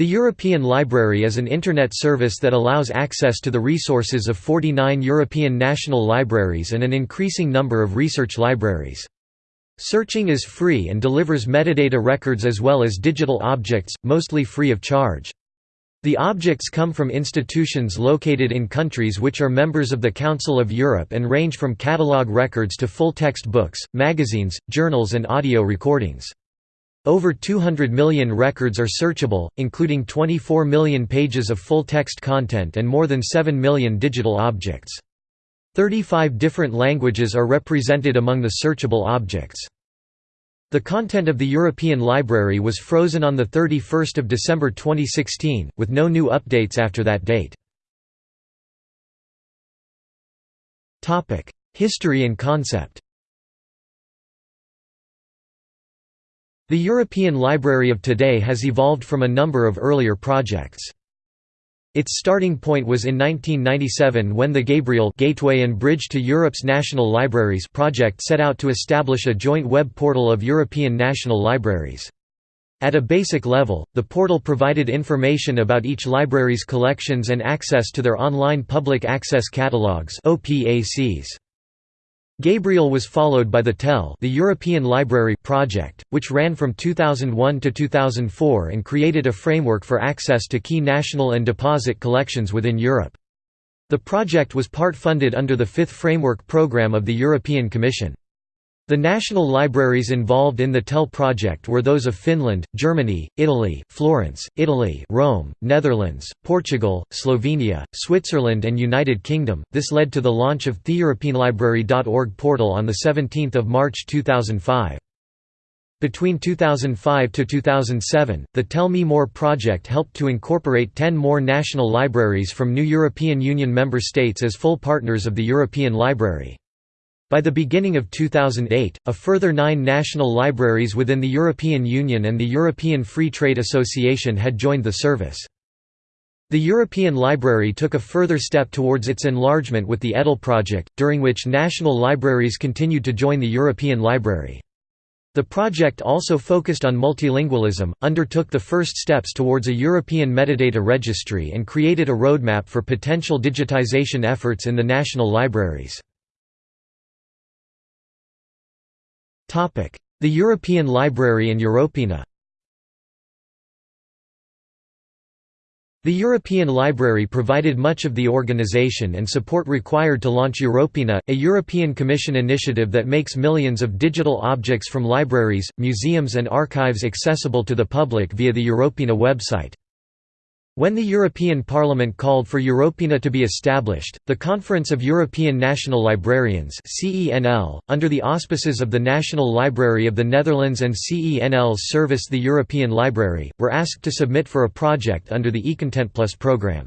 The European Library is an Internet service that allows access to the resources of 49 European national libraries and an increasing number of research libraries. Searching is free and delivers metadata records as well as digital objects, mostly free of charge. The objects come from institutions located in countries which are members of the Council of Europe and range from catalogue records to full-text books, magazines, journals and audio recordings. Over 200 million records are searchable, including 24 million pages of full-text content and more than 7 million digital objects. 35 different languages are represented among the searchable objects. The content of the European Library was frozen on 31 December 2016, with no new updates after that date. History and concept The European Library of today has evolved from a number of earlier projects. Its starting point was in 1997 when the Gabriel Gateway and Bridge to Europe's National Libraries project set out to establish a joint web portal of European national libraries. At a basic level, the portal provided information about each library's collections and access to their online public access catalogues OPACs. Gabriel was followed by the TEL the European Library project, which ran from 2001 to 2004 and created a framework for access to key national and deposit collections within Europe. The project was part funded under the Fifth Framework Programme of the European Commission. The national libraries involved in the TEL project were those of Finland, Germany, Italy, Florence, Italy, Rome, Netherlands, Portugal, Slovenia, Switzerland and United Kingdom. This led to the launch of the theeuropeanlibrary.org portal on the 17th of March 2005. Between 2005 to 2007, the Tell Me More project helped to incorporate 10 more national libraries from new European Union member states as full partners of the European Library. By the beginning of 2008, a further nine national libraries within the European Union and the European Free Trade Association had joined the service. The European Library took a further step towards its enlargement with the EDEL project, during which national libraries continued to join the European Library. The project also focused on multilingualism, undertook the first steps towards a European metadata registry and created a roadmap for potential digitization efforts in the national libraries. The European Library and Europeana The European Library provided much of the organization and support required to launch Europeana, a European Commission initiative that makes millions of digital objects from libraries, museums and archives accessible to the public via the Europeana website. When the European Parliament called for Europeana to be established, the Conference of European National Librarians under the auspices of the National Library of the Netherlands and CENL's service the European Library, were asked to submit for a project under the eContent Plus programme.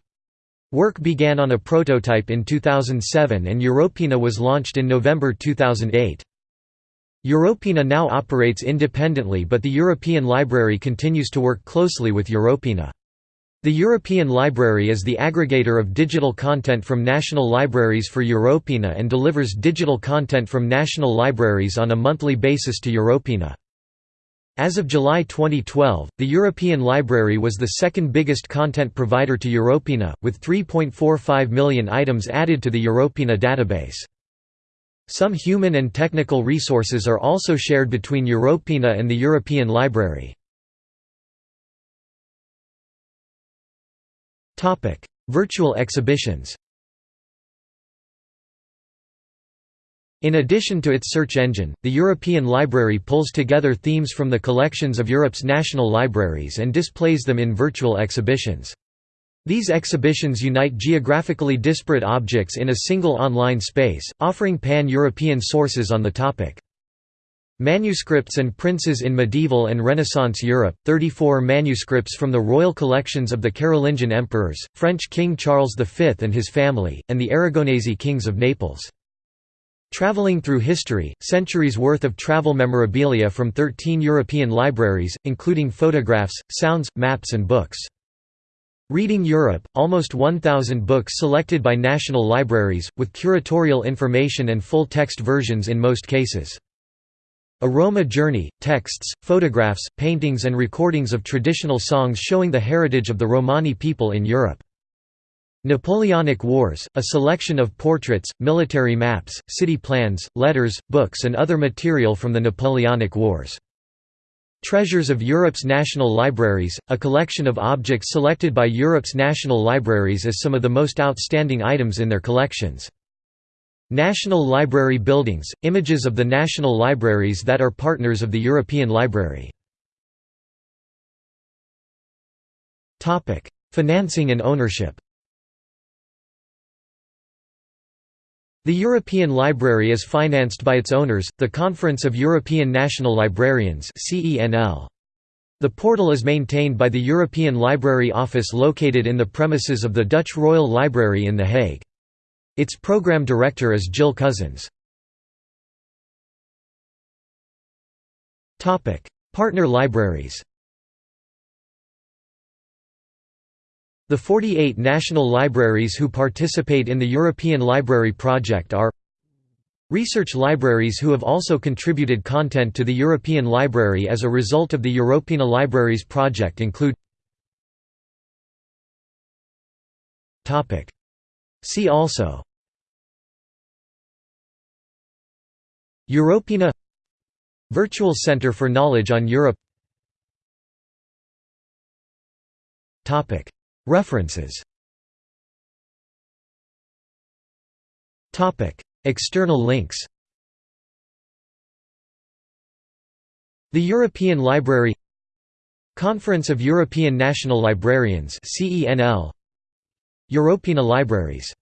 Work began on a prototype in 2007 and Europeana was launched in November 2008. Europeana now operates independently but the European Library continues to work closely with Europeana. The European Library is the aggregator of digital content from national libraries for Europeana and delivers digital content from national libraries on a monthly basis to Europeana. As of July 2012, the European Library was the second biggest content provider to Europeana, with 3.45 million items added to the Europeana database. Some human and technical resources are also shared between Europeana and the European Library. Virtual exhibitions In addition to its search engine, the European Library pulls together themes from the collections of Europe's national libraries and displays them in virtual exhibitions. These exhibitions unite geographically disparate objects in a single online space, offering pan-European sources on the topic. Manuscripts and Princes in Medieval and Renaissance Europe, 34 manuscripts from the royal collections of the Carolingian emperors, French King Charles V and his family, and the Aragonese kings of Naples. Traveling through history, centuries worth of travel memorabilia from 13 European libraries, including photographs, sounds, maps and books. Reading Europe, almost 1,000 books selected by national libraries, with curatorial information and full-text versions in most cases. A Roma Journey, texts, photographs, paintings and recordings of traditional songs showing the heritage of the Romani people in Europe. Napoleonic Wars, a selection of portraits, military maps, city plans, letters, books and other material from the Napoleonic Wars. Treasures of Europe's National Libraries, a collection of objects selected by Europe's national libraries as some of the most outstanding items in their collections. National Library buildings, images of the national libraries that are partners of the European Library. Financing and ownership The European Library is financed by its owners, the Conference of European National Librarians The portal is maintained by the European Library Office located in the premises of the Dutch Royal Library in The Hague. Its program director is Jill Cousins. Partner libraries The 48 national libraries who participate in the European Library Project are Research libraries who have also contributed content to the European Library as a result of the Europeana Libraries project include See also Europeana Virtual Centre for Knowledge on Europe References External links The European Library Conference of European National Librarians Europeana Libraries